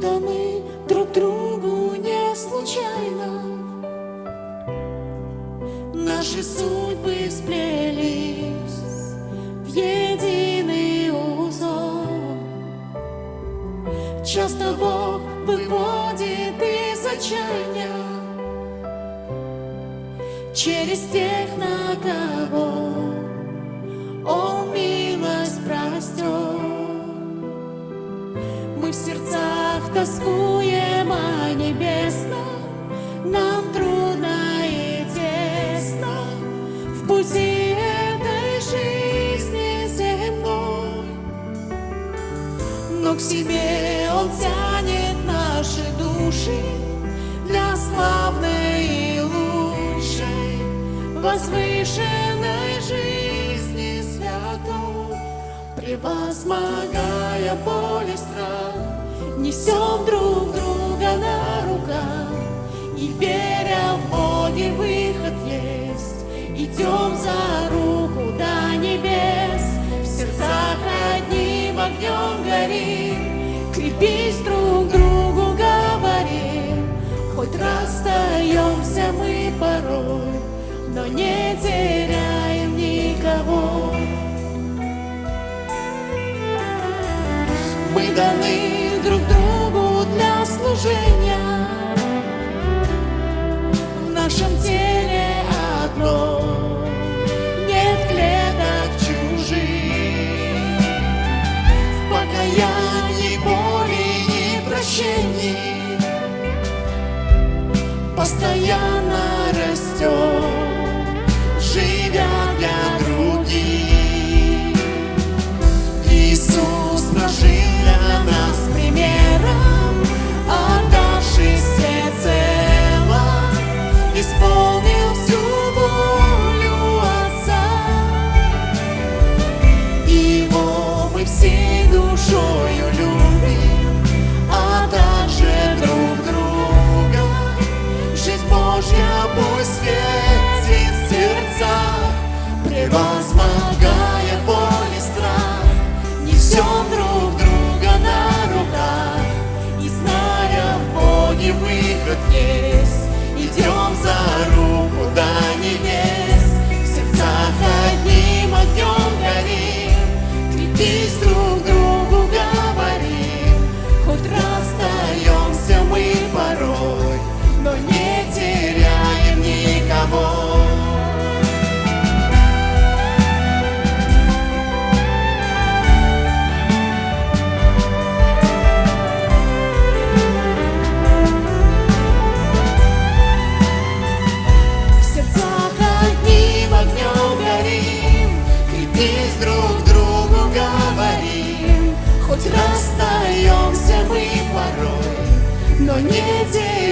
даны друг другу не случайно. Наши судьбы сплелись в единый узор. Часто Бог выводит из отчаяния Через тех, на кого тоскуем о небесном Нам трудно и тесно. В пути этой жизни земной. Но к себе Он тянет наши души Для славной и лучшей Возвышенной жизни святой. Превозмогая боль и страх Несем друг друга на руках. И веря в Боге выход есть. Идем за руку до небес. В сердцах одним огнем горим. Крепись друг другу, говорим Хоть расстаемся мы порой Но не теряем никого. Мы даны друг другу для служения. В нашем теле одно Нет клеток чужих. В покаянии, боли и прощении. Постоянно но не день.